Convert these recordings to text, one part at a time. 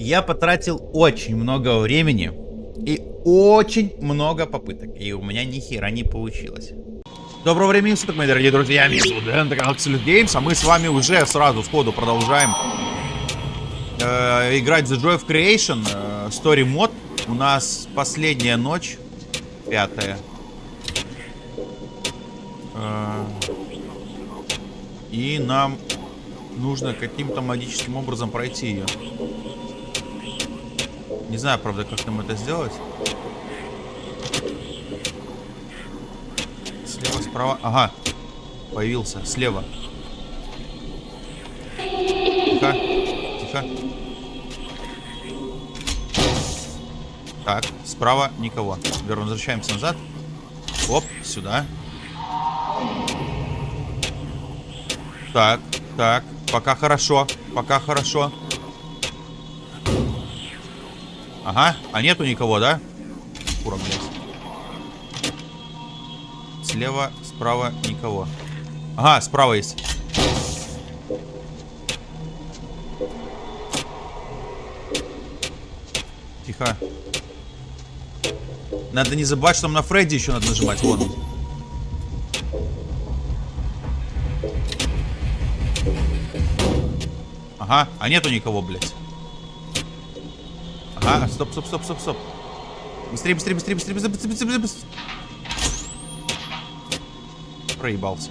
Я потратил очень много времени и очень много попыток. И у меня ни хера не получилось. Доброго времени суток, мои дорогие друзья. Меня зовут Дэн, это Games, а мы с вами уже сразу сходу продолжаем э, играть The Joy of Creation, э, Story Mod. У нас последняя ночь, пятая. Э, и нам нужно каким-то магическим образом пройти ее. Не знаю, правда, как нам это сделать. Слева, справа. Ага. Появился. Слева. Тихо. Тихо. Так, справа никого. Теперь возвращаемся назад. Оп, сюда. Так, так. Пока хорошо. Пока хорошо. Ага. А нету никого, да? Кура, блядь. Слева, справа никого. Ага, справа есть. Тихо. Надо не забывать, что нам на Фредди еще надо нажимать. Вон он. Ага, а нету никого, блядь. Ага, стоп, стоп, стоп, стоп, стоп. Быстрее, быстрее, быстрее, быстрее, быстрее, быстрее, быстрее, быстрее. Проебался.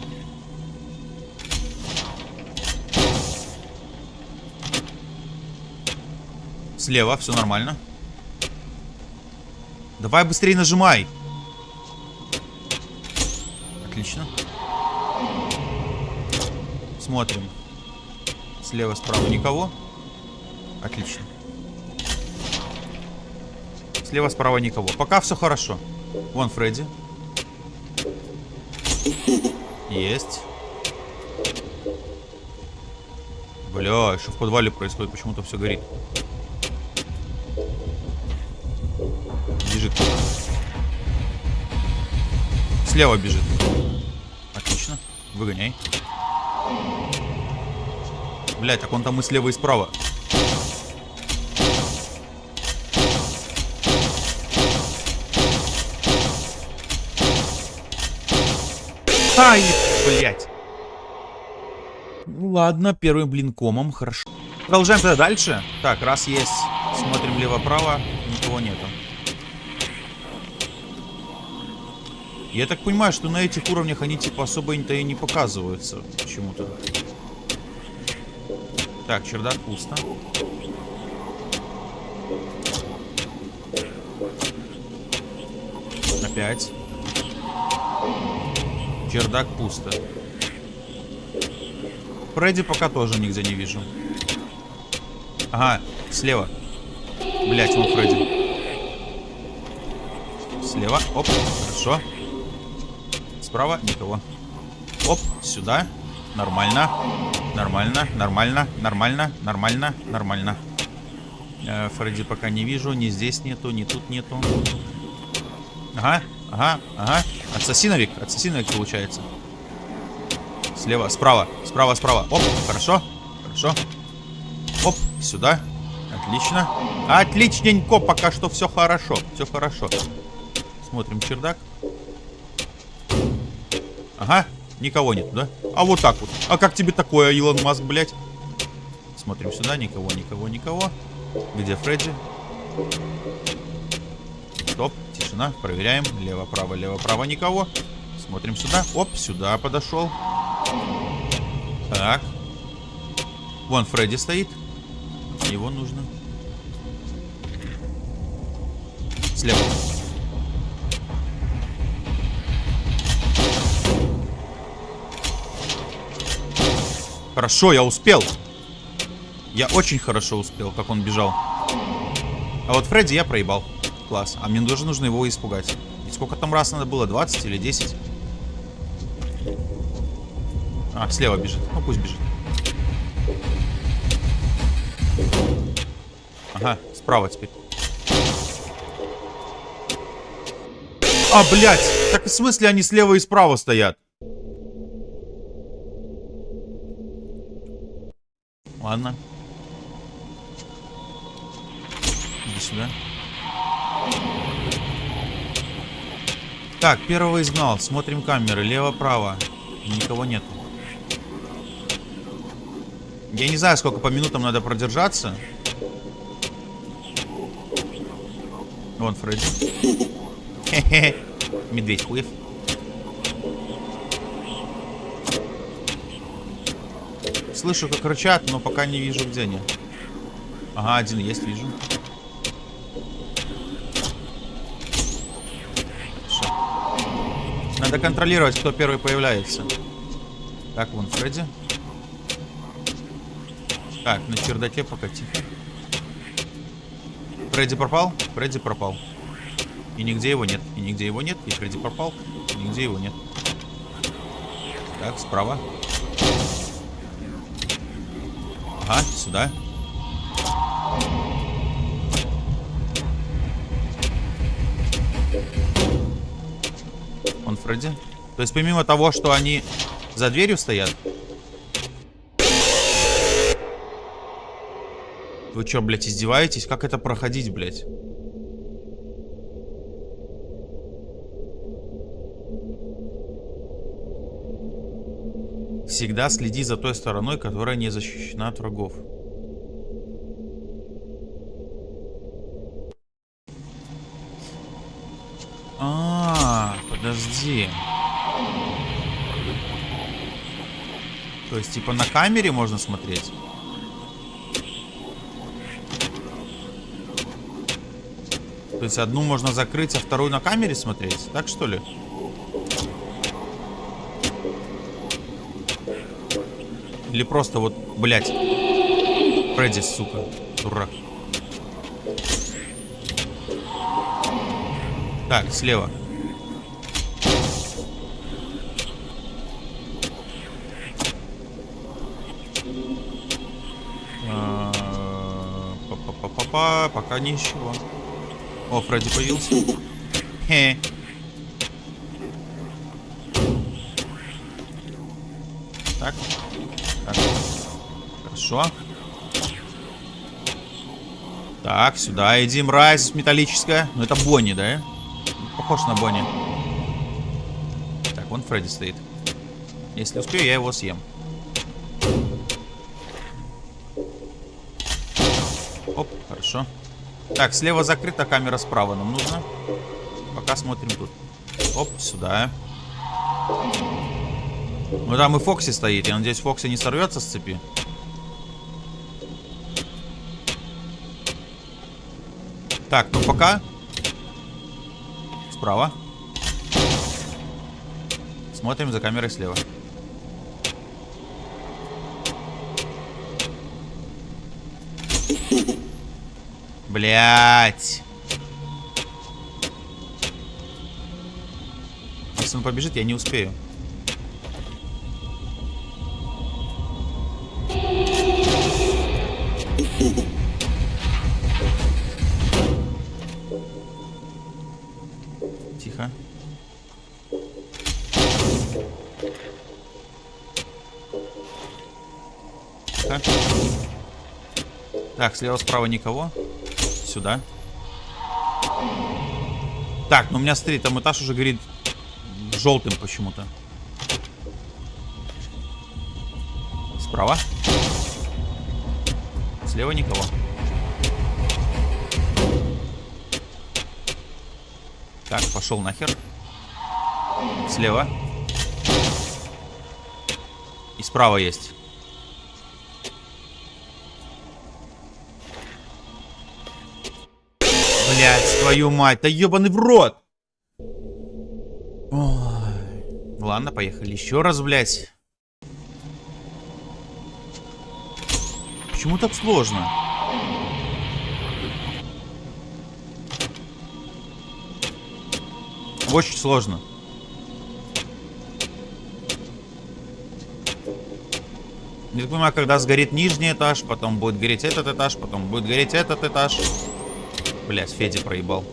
Слева, все нормально. Давай быстрее нажимай. Отлично. Смотрим. Слева, справа никого. Отлично. Слева, справа никого. Пока все хорошо. Вон Фредди. Есть. Бля, что в подвале происходит? Почему-то все горит. Бежит. Слева бежит. Отлично. Выгоняй. Блять, так он там и слева, и справа. Ай, блять. Ну ладно, первым блинкомом, хорошо. Продолжаем тогда дальше. Так, раз есть. Смотрим лево-право. Никого нету. Я так понимаю, что на этих уровнях они типа особо-то и не показываются. Почему-то. Так, чердак пусто. Опять. Чердак пусто. Фредди пока тоже нигде не вижу. Ага, слева. Блять, он Фредди. Слева. Оп, хорошо. Справа никого. Оп, сюда. Нормально. Нормально, нормально, нормально, нормально, нормально. Э, Фредди пока не вижу. Ни здесь нету, ни тут нету. Ага, ага, ага. Ассасиновик, ассасиновик получается. Слева, справа, справа, справа. Оп, хорошо, хорошо. Оп, сюда. Отлично. Отличненько, пока что все хорошо. Все хорошо. Смотрим чердак. Ага, никого нет, да? А вот так вот. А как тебе такое, Илон Маск, блядь? Смотрим сюда. Никого, никого, никого. Где Фредди? Стоп. Тишина. Проверяем. Лево, право, лево, право. Никого. Смотрим сюда. Оп, сюда подошел. Так. Вон Фредди стоит. Его нужно. Слева. Хорошо, я успел. Я очень хорошо успел, как он бежал. А вот Фредди я проебал. Класс. А мне тоже нужно его испугать. И сколько там раз надо было? 20 или 10? А, слева бежит. Ну, пусть бежит. Ага, справа теперь. А, блядь! Так в смысле они слева и справа стоят? Ладно. Иди сюда. Так, первого изгнал. Смотрим камеры. Лево-право. Никого нет. Я не знаю, сколько по минутам надо продержаться. Вон Фредди. Хе-хе. Медведь хуев. Слышу, как рычат, но пока не вижу, где они. Ага, один есть, вижу. Надо контролировать, кто первый появляется. Так, вон Фредди. Так, на чердаке пока тихо. Фредди пропал? Фредди пропал. И нигде его нет. И нигде его нет. И Фредди пропал. И нигде его нет. Так, справа. Ага, сюда. Фредди. То есть помимо того, что они за дверью стоят. Вы что, блядь, издеваетесь? Как это проходить, блядь? Всегда следи за той стороной, которая не защищена от врагов. А, -а, -а подожди. То есть, типа, на камере можно смотреть? То есть, одну можно закрыть, а вторую на камере смотреть? Так, что ли? Или просто вот, блядь. Фредди, сука. Дурак. Так, слева. Па-па-па-па, пока ничего. О, Фредди появился. Хе. Так. Хорошо. Так, сюда иди, мразь металлическая. Ну, это Бонни, да? Похож на Бонни. Так, вон Фредди стоит. Если успею, я его съем. Так, слева закрыта, камера справа нам нужно. Пока смотрим тут. Оп, сюда. Ну там и Фокси стоит. Я надеюсь, Фокси не сорвется с цепи. Так, ну пока. Справа. Смотрим за камерой слева. Блять. Если он побежит, я не успею. Так, слева-справа никого. Сюда. Так, ну у меня, смотри, там этаж уже горит желтым почему-то. Справа. Слева никого. Так, пошел нахер. Слева. И справа есть. Твою мать, да ебаный в рот. Ой. Ладно, поехали еще раз, блядь. Почему так сложно? Очень сложно. Не понимаю, когда сгорит нижний этаж, потом будет гореть этот этаж, потом будет гореть этот этаж. Блять, Федя проебал.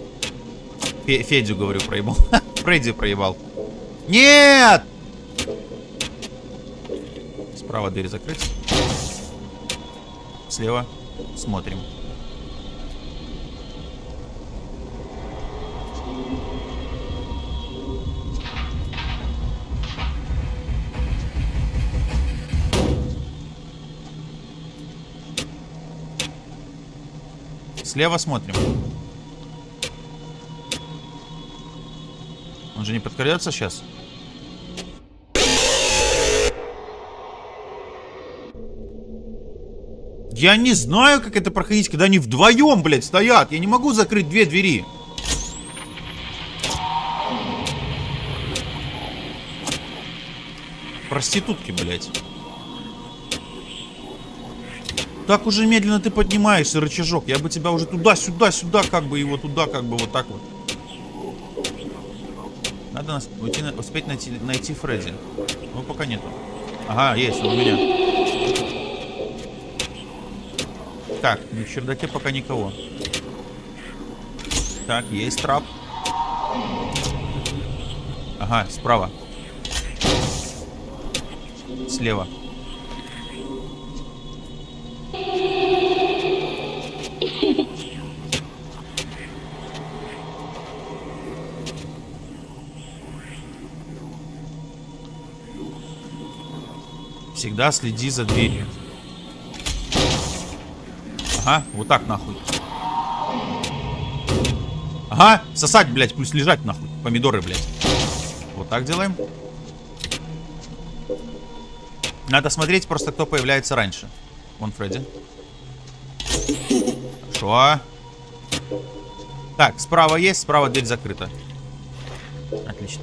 Фе Федю, говорю, проебал. Фредди проебал. Нет! Справа дверь закрыть. Слева. Смотрим. Слева смотрим. Же не подкрадется сейчас? Я не знаю, как это проходить, когда они вдвоем, блядь, стоят. Я не могу закрыть две двери. Проститутки, блядь. Так уже медленно ты поднимаешься, рычажок. Я бы тебя уже туда-сюда, сюда, как бы его туда, как бы вот так вот. Надо нас уйти, успеть найти, найти Фредди. Ну, пока нету. Ага, есть, он у меня. Так, в чердаке пока никого. Так, есть трап. Ага, справа. Слева. Всегда следи за дверью. Ага, вот так нахуй. Ага, сосать, блядь, пусть лежать нахуй. Помидоры, блядь. Вот так делаем. Надо смотреть просто, кто появляется раньше. Вон Фредди. Хорошо. Так, справа есть, справа дверь закрыта. Отлично.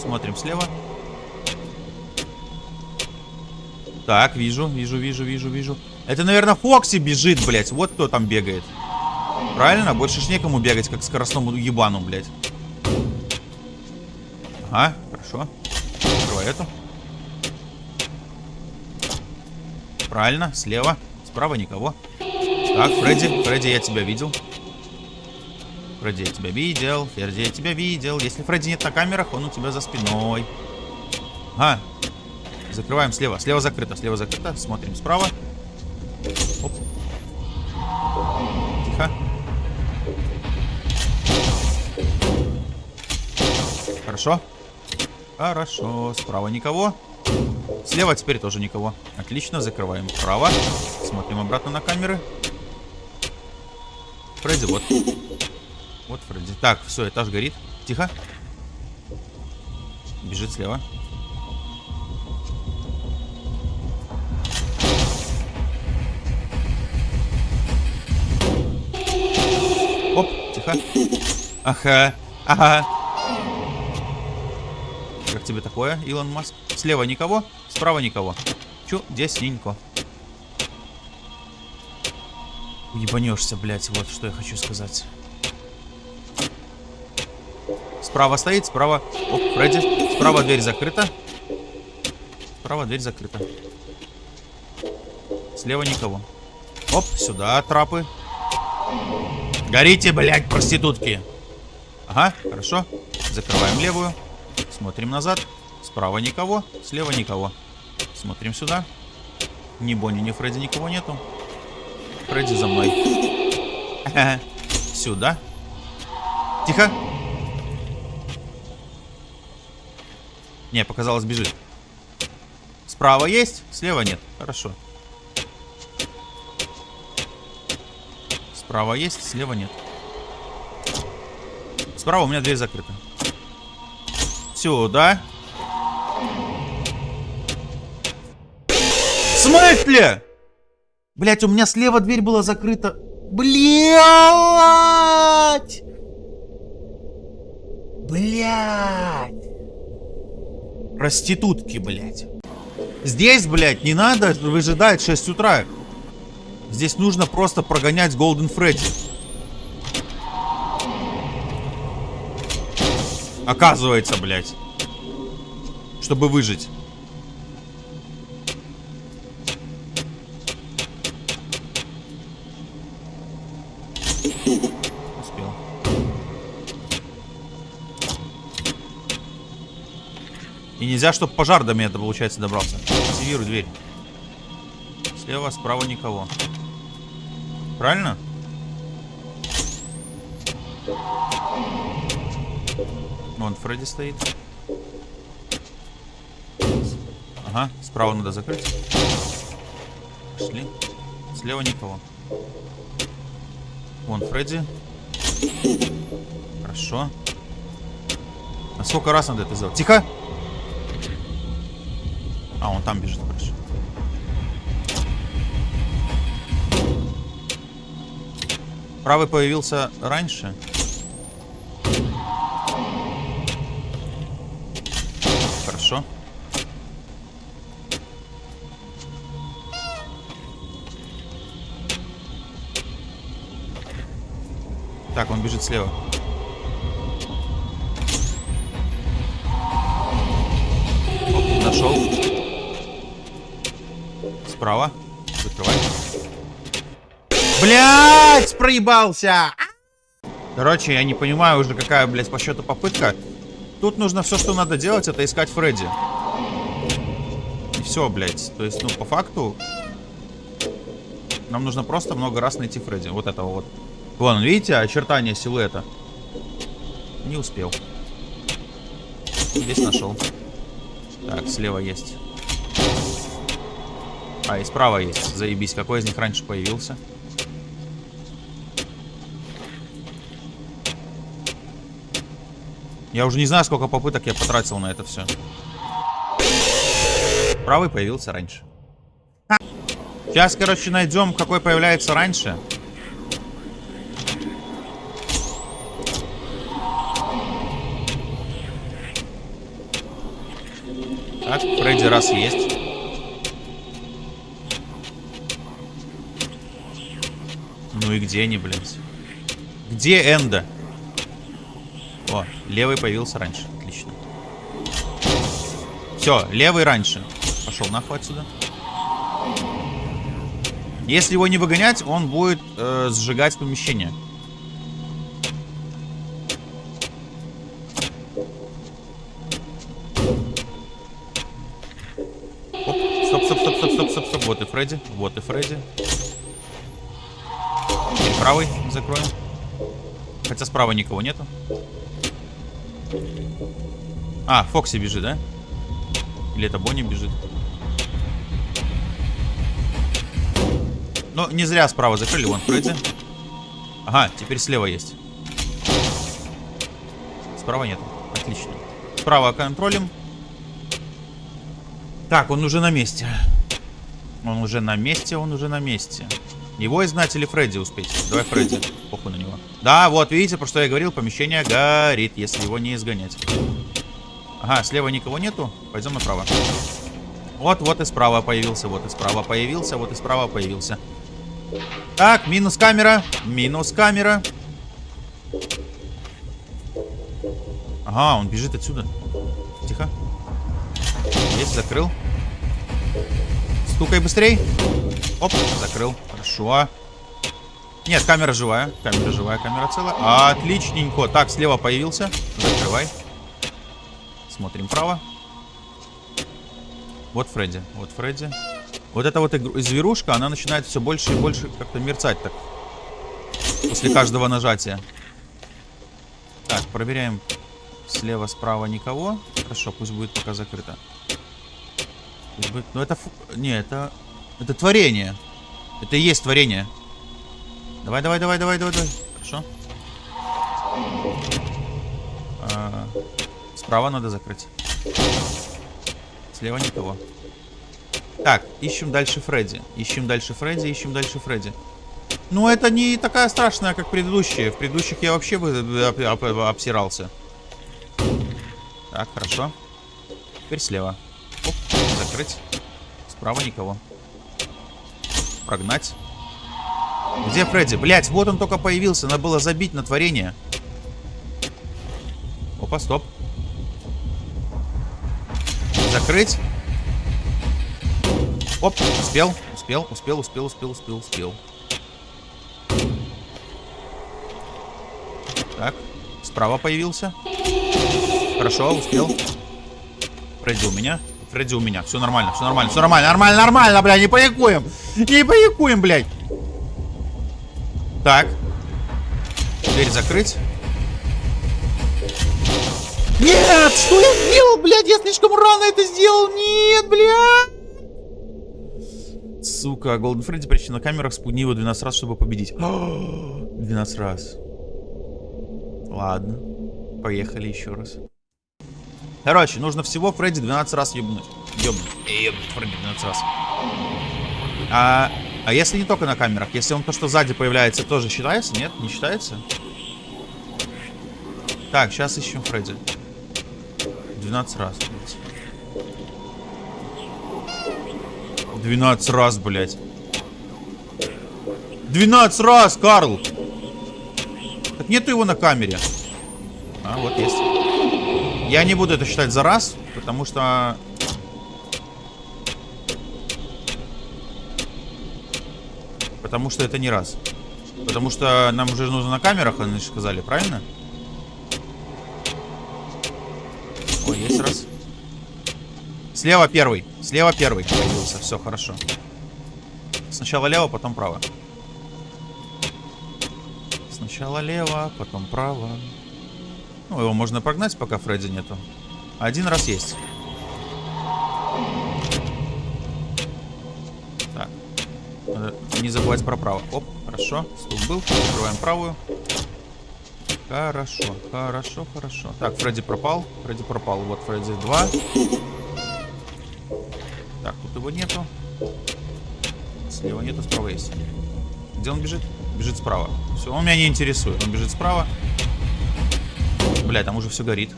Смотрим слева. Так, вижу, вижу, вижу, вижу, вижу. Это, наверное, Фокси бежит, блядь. Вот кто там бегает. Правильно? Больше ж некому бегать, как скоростному ебану, блядь. Ага, хорошо. Открывай эту. Правильно, слева. Справа никого. Так, Фредди, Фредди, я тебя видел. Фредди, я тебя видел. Фредди, я тебя видел. Если Фредди нет на камерах, он у тебя за спиной. Ага. Закрываем слева. Слева закрыто, слева закрыто. Смотрим справа. Оп. Тихо. Хорошо. Хорошо. Справа никого. Слева теперь тоже никого. Отлично, закрываем право. Смотрим обратно на камеры. Фредди, вот. Вот Фредди. Так, все, этаж горит. Тихо. Бежит слева. Ага, ага. Как тебе такое, Илон Маск? Слева никого, справа никого. Чудесненько. Ебанешься, блядь, вот что я хочу сказать. Справа стоит, справа... Оп, Фредди. Справа дверь закрыта. Справа дверь закрыта. Слева никого. Оп, сюда трапы. Горите, блядь, проститутки. Ага, хорошо. Закрываем левую. Смотрим назад. Справа никого, слева никого. Смотрим сюда. Ни Бонни, ни Фредди никого нету. Фредди за мной. Сюда. Тихо. Не, показалось, бежит. Справа есть, слева нет. Хорошо. Справа есть, слева нет. Справа у меня дверь закрыта. Сюда. В смысле? Блять, у меня слева дверь была закрыта. Блять! Блять! Проститутки, блять. Здесь, блять, не надо выжидать 6 утра. Здесь нужно просто прогонять Голден Фредди. Оказывается, блядь. Чтобы выжить. И нельзя, чтобы пожар до меня, получается, добрался. Активируй дверь. Слева, справа никого. Правильно? Вон Фредди стоит. Ага, справа надо закрыть. Пошли. Слева никого. Вон Фредди. Хорошо. А сколько раз надо это сделать? Тихо! А, он там бежит, хорошо. Правый появился раньше. Так, он бежит слева. Оп, нашел. Справа. Закрывай. Блять, проебался! Короче, я не понимаю уже, какая, блядь, по счету попытка. Тут нужно все, что надо делать, это искать Фредди. И все, блядь. То есть, ну, по факту... Нам нужно просто много раз найти Фредди. Вот этого вот. Вон, видите, очертания силуэта. Не успел. Здесь нашел. Так, слева есть. А, и справа есть. Заебись. Какой из них раньше появился? Я уже не знаю, сколько попыток я потратил на это все. Правый появился раньше. Сейчас, короче, найдем, какой появляется раньше. Фредди раз есть. Ну и где они, блин? Где Энда? О, левый появился раньше. Отлично. Все, левый раньше. Пошел нахуй отсюда. Если его не выгонять, он будет э, сжигать помещение. Фредди. Вот и Фредди. И правый закроем. Хотя справа никого нету. А, Фокси бежит, да? Или это Бонни бежит? Ну, не зря справа закрыли. Вон Фредди. Ага, теперь слева есть. Справа нет. Отлично. Справа контролем. Так, он уже на месте. Он уже на месте, он уже на месте. Его изгнать или Фредди успеть? Давай Фредди. Похуй на него. Да, вот, видите, про что я говорил. Помещение горит, если его не изгонять. Ага, слева никого нету. Пойдем направо. Вот, вот и справа появился, вот и справа появился, вот и справа появился. Так, минус камера. Минус камера. Ага, он бежит отсюда. Тихо. Есть, закрыл. Стукай быстрей. Оп, закрыл. Хорошо. Нет, камера живая. Камера живая, камера целая. Отличненько. Так, слева появился. Закрывай. Смотрим право. Вот Фредди. Вот Фредди. Вот эта вот зверушка, она начинает все больше и больше как-то мерцать так. После каждого нажатия. Так, проверяем. Слева, справа никого. Хорошо, пусть будет пока закрыто. Ну это... Не, это... Это творение. Это и есть творение. Давай, давай, давай, давай, давай, давай. Хорошо. А, справа надо закрыть. Слева никого. Так, ищем дальше Фредди. Ищем дальше Фредди, ищем дальше Фредди. Ну, это не такая страшная, как предыдущие. В предыдущих я вообще бы обсирался. Так, хорошо. Теперь слева. Оп, закрыть. Справа никого. Прогнать. Где Фредди? Блять, вот он только появился. Надо было забить на творение. Опа, стоп. Закрыть. Оп, успел, успел, успел, успел, успел, успел, успел. Так, справа появился. Хорошо, успел. Фредди у меня. Фредди у меня. Все нормально, все нормально, все нормально, нормально, нормально, бля, не паникуем. Не паникуем, блядь. Так. Дверь закрыть. Нет, что я сделал, блядь? Я слишком рано это сделал. Нет, блядь. Сука, Голден Фредди прячется на камерах, спугни его 12 раз, чтобы победить. 12 раз. Ладно. Поехали еще раз. Короче, нужно всего Фредди 12 раз ебнуть. Ебнуть. Ебнуть Фредди 12 раз. А, а если не только на камерах? Если он то, что сзади появляется, тоже считается? Нет, не считается? Так, сейчас ищем Фредди. 12 раз. 12 раз, блядь. 12 раз, Карл! Так нету его на камере. А, вот есть. Я не буду это считать за раз, потому что... Потому что это не раз. Потому что нам уже нужно на камерах, они же сказали, правильно? Ой, есть раз. Слева первый. Слева первый появился. Все, хорошо. Сначала лево, потом право. Сначала лево, потом право. Ну, его можно прогнать, пока Фредди нету. Один раз есть. Так. Надо не забывать про право. Оп, хорошо. Стук был. Открываем правую. Хорошо, хорошо, хорошо. Так, Фредди пропал. Фредди пропал. Вот Фредди 2. Так, тут его нету. Слева нету, справа есть. Где он бежит? Бежит справа. Все, он меня не интересует. Он бежит справа. Бля, там уже все горит.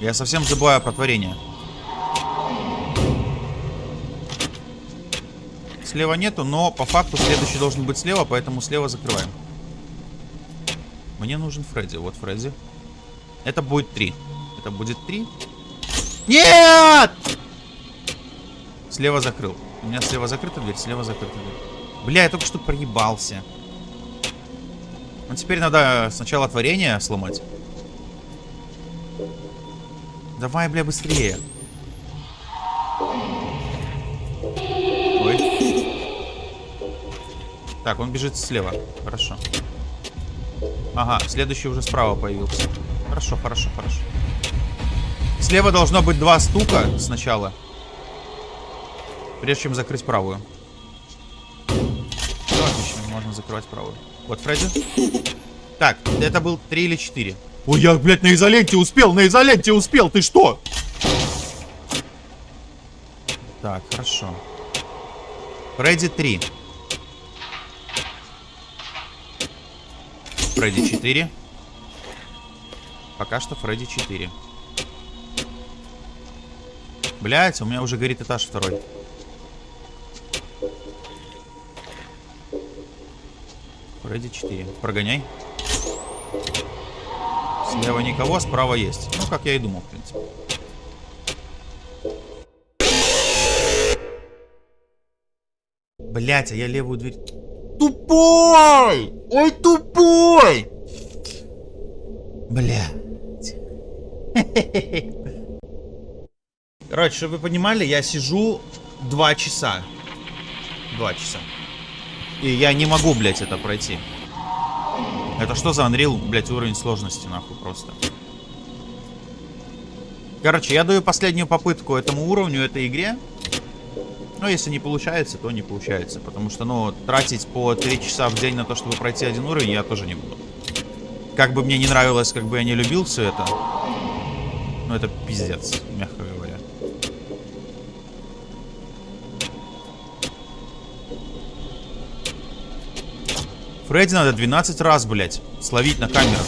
Я совсем забываю про творение. Слева нету, но по факту следующий должен быть слева, поэтому слева закрываем. Мне нужен Фредди. Вот Фредди. Это будет три. Это будет три. Нет! Слева закрыл. У меня слева закрыта дверь, слева закрыта дверь. Бля, я только что проебался. Ну, теперь надо сначала творение сломать. Давай, бля, быстрее. Ой. Так, он бежит слева. Хорошо. Ага, следующий уже справа появился. Хорошо, хорошо, хорошо. Слева должно быть два стука сначала. Прежде чем закрыть правую. Отлично, можно закрывать правую. Вот Фредди. Так, это был 3 или 4. Ой, я, блядь, на изоленте успел, на изоленте успел, ты что? Так, хорошо. Фредди 3. Фредди 4. Пока что Фредди 4. Блять, у меня уже горит этаж второй. Фредди 4. Прогоняй. Слева никого, справа есть. Ну, как я и думал, в принципе. Блять, а я левую дверь... Тупой! Ой, тупой! Блять. Короче, чтобы вы понимали, я сижу два часа. Два часа. И я не могу, блядь, это пройти. Это что за Unreal, блядь, уровень сложности, нахуй, просто. Короче, я даю последнюю попытку этому уровню, этой игре. Но если не получается, то не получается. Потому что, ну, тратить по 3 часа в день на то, чтобы пройти один уровень, я тоже не буду. Как бы мне не нравилось, как бы я не любил все это. Ну, это пиздец, Фредди надо 12 раз, блядь, словить на камерах.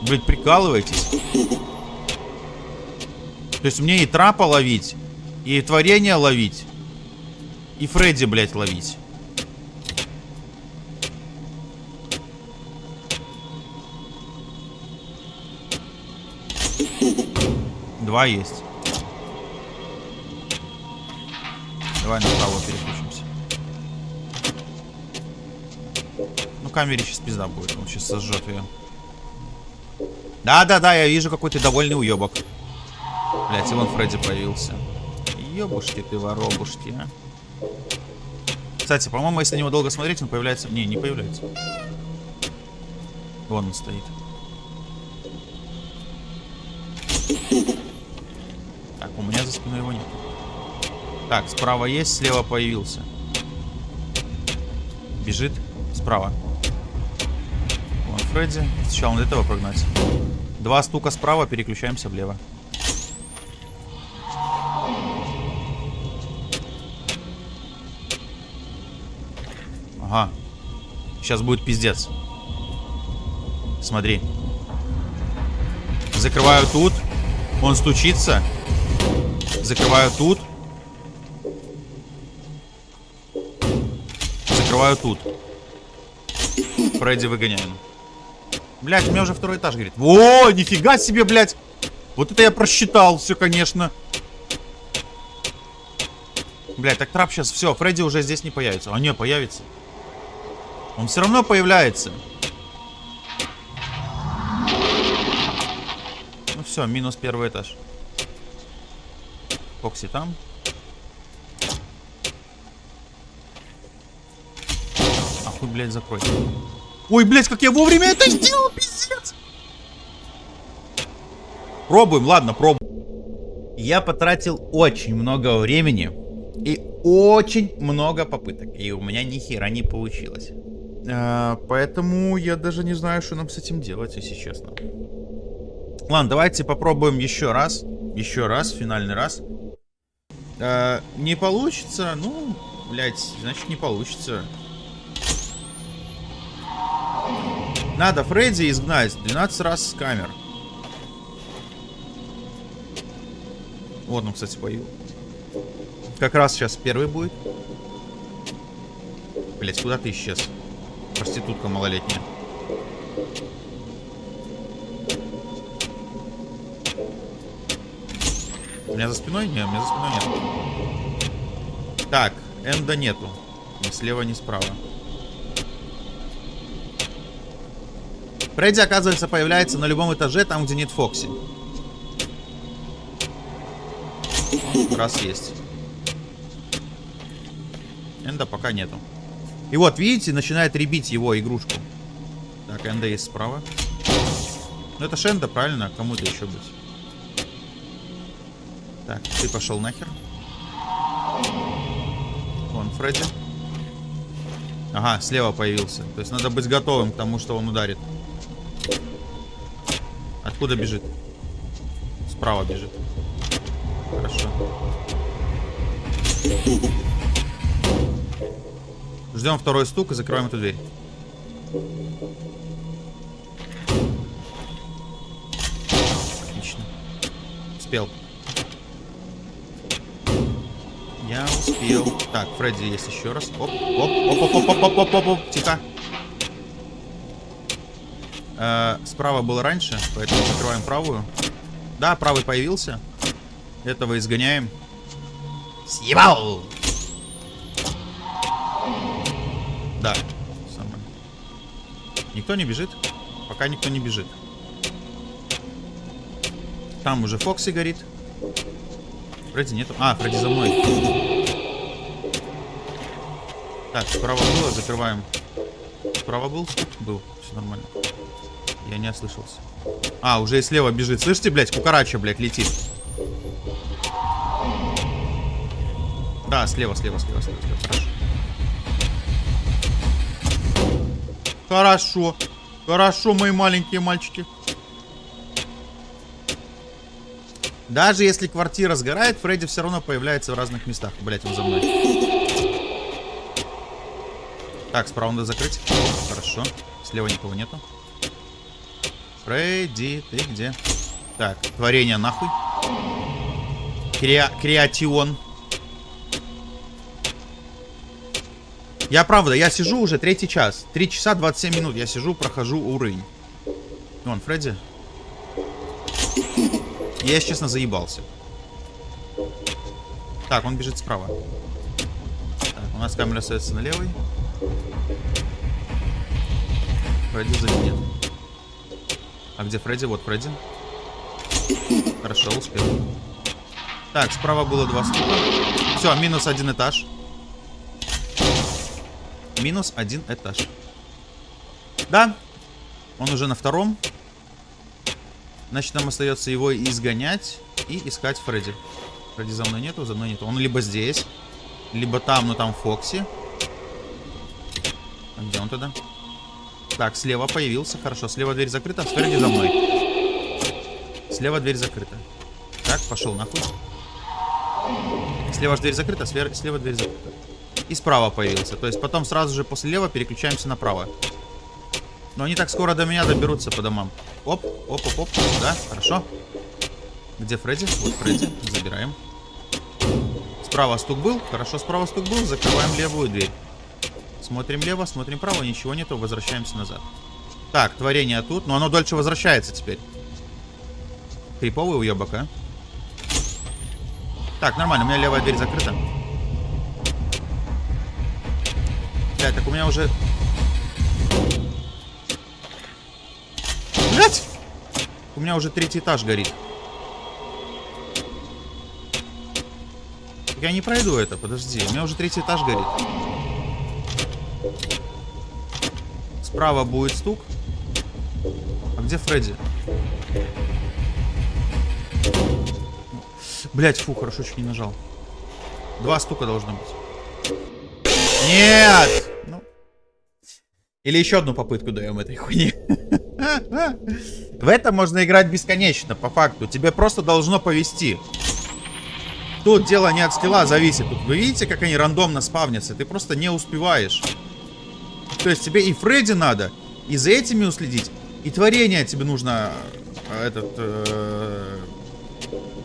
Блядь, прикалываетесь? То есть мне и трапа ловить, и творение ловить, и Фредди, блядь, ловить. Два есть. Давай переключимся. Ну, камере сейчас пизда будет. Он сейчас сожжет ее. Да-да-да, я вижу, какой ты довольный уебок. Блять, и вон Фредди появился. Ёбушки ты, воробушки, а. Кстати, по-моему, если на него долго смотреть, он появляется... Не, не появляется. Вон он стоит. Так, у меня за спиной его нет. Так, справа есть, слева появился. Бежит справа. Фредди. Сначала надо этого прогнать. Два стука справа, переключаемся влево. Ага. Сейчас будет пиздец. Смотри. Закрываю тут. Он стучится. Закрываю тут. Закрываю тут. Фредди выгоняем. Блять, у меня уже второй этаж горит. О, нифига себе, блядь. Вот это я просчитал все, конечно. Блять, так трап сейчас... Все, Фредди уже здесь не появится. А не, появится. Он все равно появляется. Ну все, минус первый этаж. Фокси там. Ахуй, блядь, закрой. Ой, блядь, как я вовремя это сделал, пиздец. Пробуем, ладно, пробуем. Я потратил очень много времени и очень много попыток. И у меня ни хера не получилось. А, поэтому я даже не знаю, что нам с этим делать, если честно. Ладно, давайте попробуем еще раз. Еще раз, финальный раз. А, не получится, ну, блядь, значит не получится. Надо Фредди изгнать 12 раз с камер. Вот он, кстати, появился. Как раз сейчас первый будет. Блять, куда ты исчез? Проститутка малолетняя. У меня за спиной? Нет, у меня за спиной нет. Так, Энда нету. Ни слева, ни справа. Фредди, оказывается, появляется на любом этаже, там, где нет Фокси. Раз есть. Энда пока нету. И вот, видите, начинает ребить его игрушку. Так, Энда есть справа. Ну, это Шенда, правильно? Кому это еще быть? Так, ты пошел нахер. Вон, Фредди. Ага, слева появился. То есть надо быть готовым к тому, что он ударит. Откуда бежит? Справа бежит. Хорошо. Ждем второй стук и закрываем эту дверь. Отлично. Успел. Я успел. Так, Фредди есть еще раз. Оп, оп, оп, оп, оп, оп, оп, оп, оп, оп. Тихо. Э, справа был раньше, поэтому закрываем правую. Да, правый появился. Этого изгоняем. Съебал! Да, самое. Никто не бежит? Пока никто не бежит. Там уже Фокси горит. Фредди нету. А, Фредди за мной. Так, справа было, закрываем. Справа был? Был, все нормально. Я не ослышался. А, уже и слева бежит. Слышите, блядь, кукарача, блядь, летит. Да, слева, слева, слева, слева, слева. Хорошо. Хорошо. Хорошо, мои маленькие мальчики. Даже если квартира сгорает, Фредди все равно появляется в разных местах. Блять, он за мной. Так, справа надо закрыть. Хорошо. Слева никого нету. Фредди, ты где? Так, творение нахуй. Креа креатион. Я правда, я сижу уже третий час. Три часа 27 минут. Я сижу, прохожу уровень. Вон, Фредди. Я, если честно, заебался. Так, он бежит справа. Так, у нас камера остается на левой. Фредди сзади нет. А где Фредди? Вот Фредди. Хорошо, успел. Так, справа было два стука. Все, минус один этаж. Минус один этаж. Да, он уже на втором. Значит, нам остается его изгонять и искать Фредди. Фредди за мной нету, за мной нету. Он либо здесь, либо там, но там Фокси. А где он тогда? Так, слева появился. Хорошо, слева дверь закрыта, спереди за мной. Слева дверь закрыта. Так, пошел нахуй. Слева же дверь закрыта, слева, слева дверь закрыта. И справа появился. То есть потом сразу же после лева переключаемся направо. Но они так скоро до меня доберутся по домам. Оп, оп, оп, оп. Да, хорошо. Где Фредди? Вот Фредди. Забираем. Справа стук был. Хорошо, справа стук был. Закрываем левую дверь. Смотрим лево, смотрим право. Ничего нету. Возвращаемся назад. Так, творение тут. Но оно дольше возвращается теперь. Криповый уебок, а? Так, нормально. У меня левая дверь закрыта. Блядь, так у меня уже... Блядь! У меня уже третий этаж горит. Я не пройду это, подожди. У меня уже третий этаж горит. Справа будет стук. А где Фредди? Блять, фу, хорошо, чуть не нажал. Два стука должно быть. Нет! Ну. Или еще одну попытку даем этой хуйни. В это можно играть бесконечно, по факту. Тебе просто должно повести. Тут дело не от скилла зависит. Тут вы видите, как они рандомно спавнятся? Ты просто не успеваешь. То есть тебе и Фредди надо, и за этими уследить, и творение тебе нужно э, этот, э,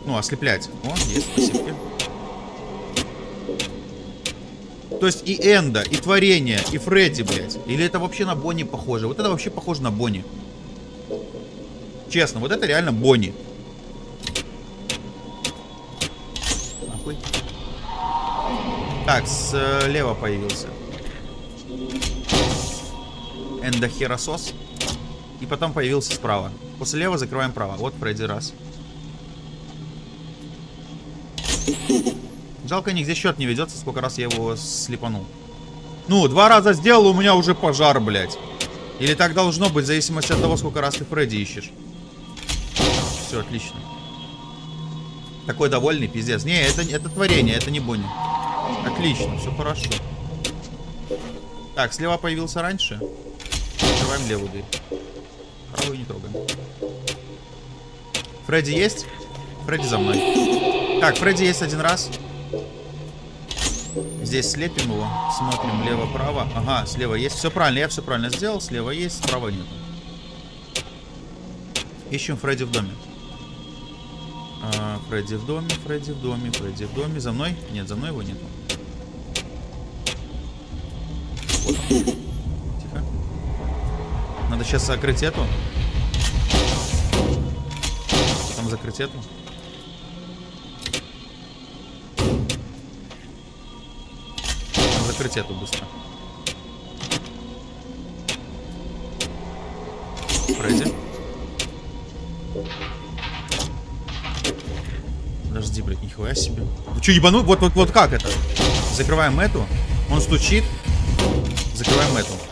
ну, ослеплять. О, есть, спасибо. То есть и Энда, и Творение, и Фредди, блядь. Или это вообще на Бонни похоже? Вот это вообще похоже на Бонни. Честно, вот это реально Бонни. Нахуй. Так, слева появился. Эндохеросос. И потом появился справа. После лева закрываем право. Вот Фредди раз. Жалко, нигде счет не ведется, сколько раз я его слепанул. Ну, два раза сделал, у меня уже пожар, блядь. Или так должно быть, в зависимости от того, сколько раз ты Фредди ищешь. Все, отлично. Такой довольный, пиздец. Не, это, это творение, это не Бонни. Отлично, все хорошо. Так, слева появился раньше. Открываем левую дверь. Правую не трогаем. Фредди есть? Фредди за мной. Так, Фредди есть один раз. Здесь слепим его. Смотрим лево-право. Ага, слева есть. Все правильно, я все правильно сделал. Слева есть, справа нет. Ищем Фредди в доме. А, Фредди в доме, Фредди в доме, Фредди в доме. За мной? Нет, за мной его нету. Вот он. Надо сейчас закрыть эту. Потом закрыть эту. закрыть эту быстро. Фредди. Подожди, блядь, нихуя себе. Вы что, ебану? Вот, вот, вот как это? Закрываем эту. Он стучит. Закрываем эту.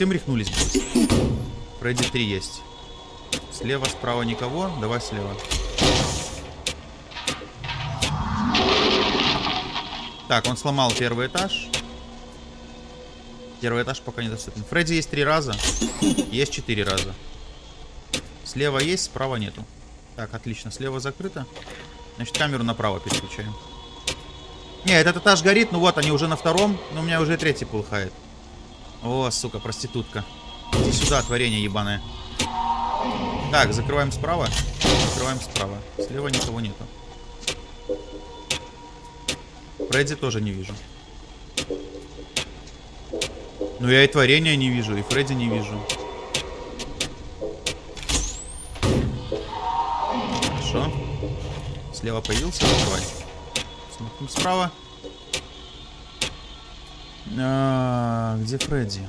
Совсем рехнулись? Фредди 3 есть. Слева, справа никого. Давай слева. Так, он сломал первый этаж. Первый этаж пока недоступен. Фредди есть три раза. Есть четыре раза. Слева есть, справа нету. Так, отлично. Слева закрыто. Значит, камеру направо переключаем. Не, этот этаж горит. Ну вот, они уже на втором. Но у меня уже третий полыхает. О, сука, проститутка. Иди сюда, творение ебаное. Так, закрываем справа. Закрываем справа. Слева никого нету. Фредди тоже не вижу. Ну я и творения не вижу, и Фредди не вижу. Хорошо. Слева появился, давай. Смотрим справа. А, где Фредди?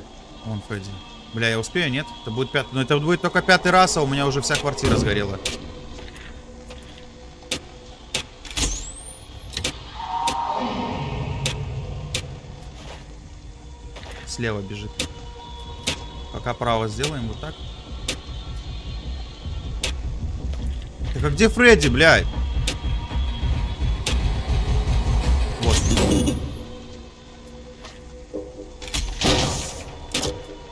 Вон Фредди. Бля, я успею, нет? Это будет пятый. Но это будет только пятый раз, а у меня уже вся квартира сгорела. слева бежит. Пока право сделаем вот так. Так а где Фредди, блядь? Вот.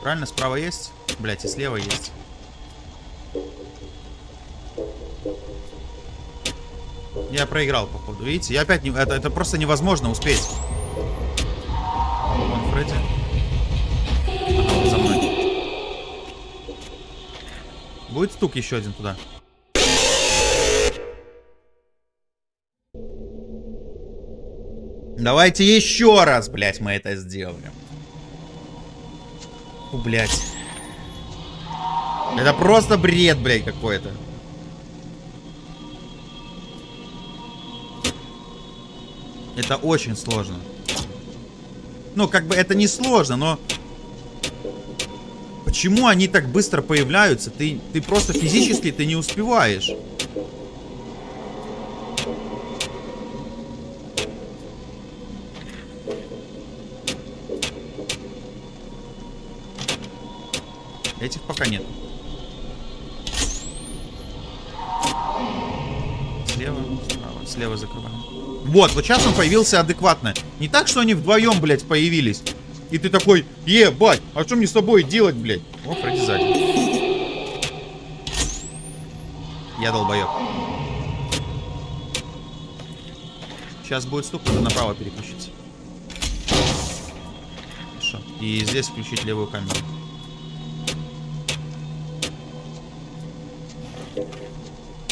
Правильно, справа есть? Блять, и слева есть. Я проиграл, походу. Видите? Я опять не... Это, это просто невозможно успеть. Вон Фредди. Ага, он за мной. Будет стук еще один туда. Давайте еще раз, блядь, мы это сделаем. Фу, блядь. Это просто бред, блядь, какой-то. Это очень сложно. Ну, как бы это не сложно, но... Почему они так быстро появляются? Ты, ты просто физически ты не успеваешь. Этих пока нет. Слева, справа, слева закрываем. Вот, вот сейчас он появился адекватно. Не так, что они вдвоем, блядь, появились. И ты такой, ебать, а что мне с тобой делать, блядь? О, Фредди сзади. Я долбоеб. Сейчас будет стук, надо направо переключиться. Хорошо. И здесь включить левую камеру.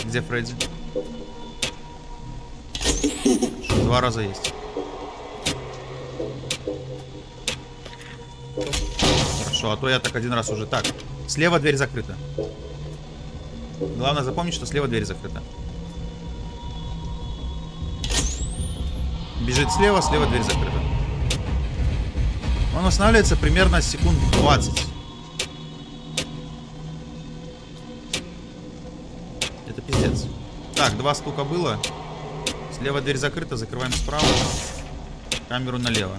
Где Фредди? Два раза есть. Хорошо, а то я так один раз уже. Так, слева дверь закрыта. Главное запомнить, что слева дверь закрыта. Бежит слева, слева дверь закрыта. Он останавливается примерно секунд 20. Два стука было. Слева дверь закрыта, закрываем справа. Камеру налево.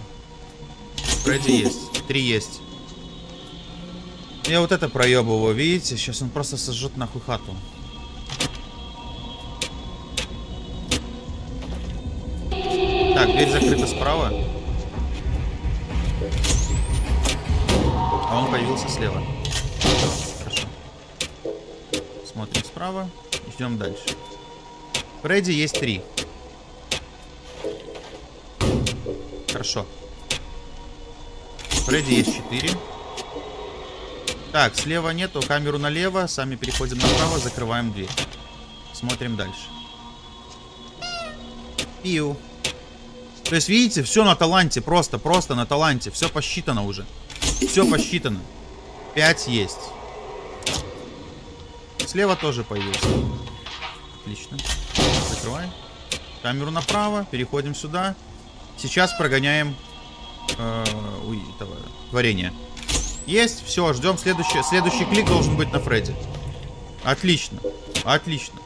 Фредди есть. Три есть. Я вот это проебываю, видите? Сейчас он просто сожжет нахуй хату. Так, дверь закрыта справа. А он появился слева. Хорошо. Смотрим справа. Идем дальше. Фредди есть три. Хорошо. Фредди есть 4. Так, слева нету, камеру налево, сами переходим направо, закрываем дверь. Смотрим дальше. Пиу. То есть, видите, все на таланте, просто, просто на таланте. Все посчитано уже. Все посчитано. 5 есть. Слева тоже появился. Отлично. Закрываем. Камеру направо, переходим сюда. Сейчас прогоняем э, этого, творение. Есть, все, ждем следующий. Следующий клик должен быть на Фредди. Отлично, отлично.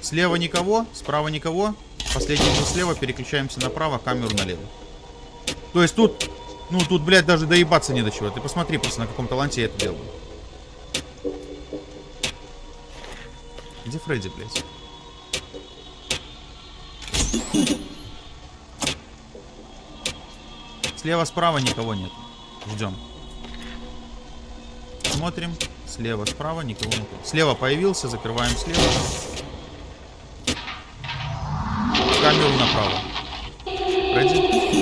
Слева никого, справа никого. Последний был слева, переключаемся направо, камеру налево. То есть тут, ну тут, блядь, даже доебаться не до чего. Ты посмотри просто, на каком таланте я это делаю. Где Фредди, блядь? Слева-справа никого нет. Ждем. Смотрим. Слева-справа никого нет. Слева появился, закрываем слева. Камеру направо. Фредди,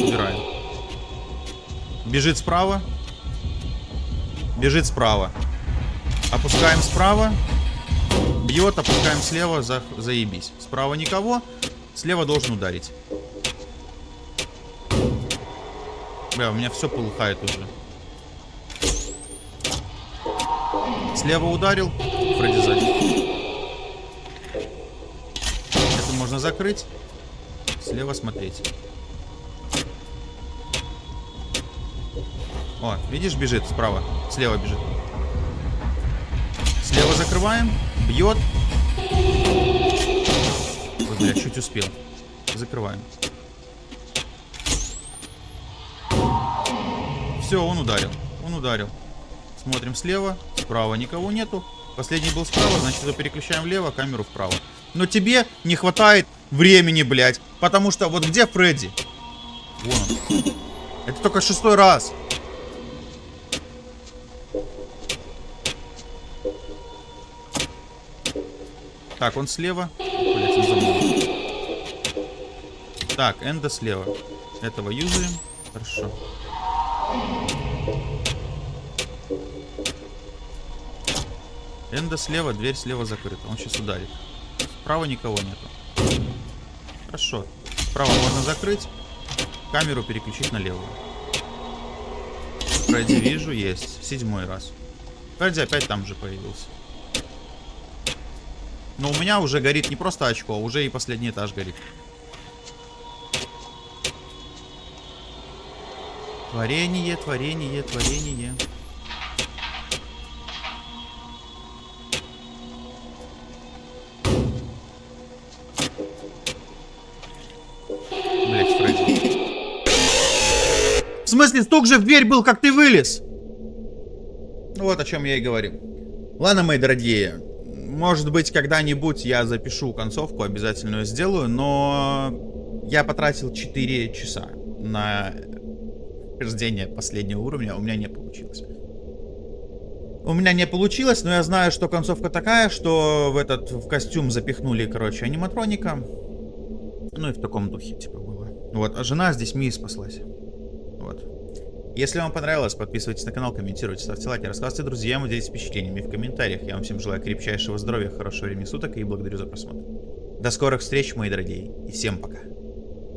убираем. Бежит справа. Бежит справа. Опускаем справа. Бьет, опускаем слева, за, заебись. Справа никого. Слева должен ударить. Бля, у меня все полыхает уже. Слева ударил. Фредди сзади. Это можно закрыть. Слева смотреть. О, видишь, бежит справа. Слева бежит. Слева закрываем. Бьет. Бля, чуть успел. Закрываем. Все, он ударил. Он ударил. Смотрим слева. Справа никого нету. Последний был справа, значит переключаем влево, камеру вправо. Но тебе не хватает времени, блядь. Потому что вот где Фредди? Вон он. Это только шестой раз. Так, он слева. Блядь, он за мной. Так, Энда слева. Этого юзаем. Хорошо. Энда слева, дверь слева закрыта. Он сейчас ударит. Справа никого нету. Хорошо. Справа можно закрыть. Камеру переключить на левую. Фредди вижу, есть. Седьмой раз. Фредди опять там же появился. Но у меня уже горит не просто очко, а уже и последний этаж горит. Творение, творение, творение. Блять, Фредди. В смысле, стук же в дверь был, как ты вылез? Ну вот о чем я и говорю. Ладно, мои дорогие. Может быть, когда-нибудь я запишу концовку, обязательно ее сделаю, но я потратил 4 часа на прохождение последнего уровня, у меня не получилось. У меня не получилось, но я знаю, что концовка такая, что в этот в костюм запихнули, короче, аниматроника. Ну и в таком духе, типа, было. Вот, а жена здесь Мии спаслась. Вот. Если вам понравилось, подписывайтесь на канал, комментируйте, ставьте лайки, рассказывайте друзьям, делитесь впечатлениями в комментариях. Я вам всем желаю крепчайшего здоровья, хорошего времени суток и благодарю за просмотр. До скорых встреч, мои дорогие, и всем пока.